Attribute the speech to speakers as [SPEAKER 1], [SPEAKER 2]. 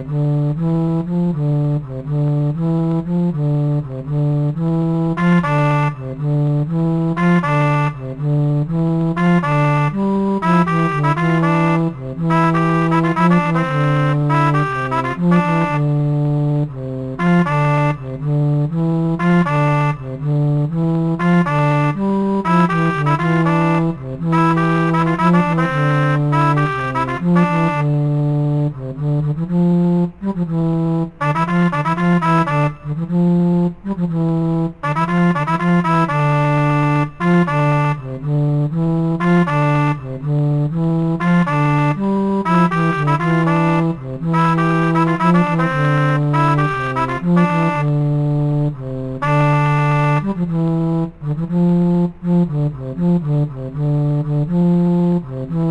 [SPEAKER 1] Mm-hmm. Mm-hmm.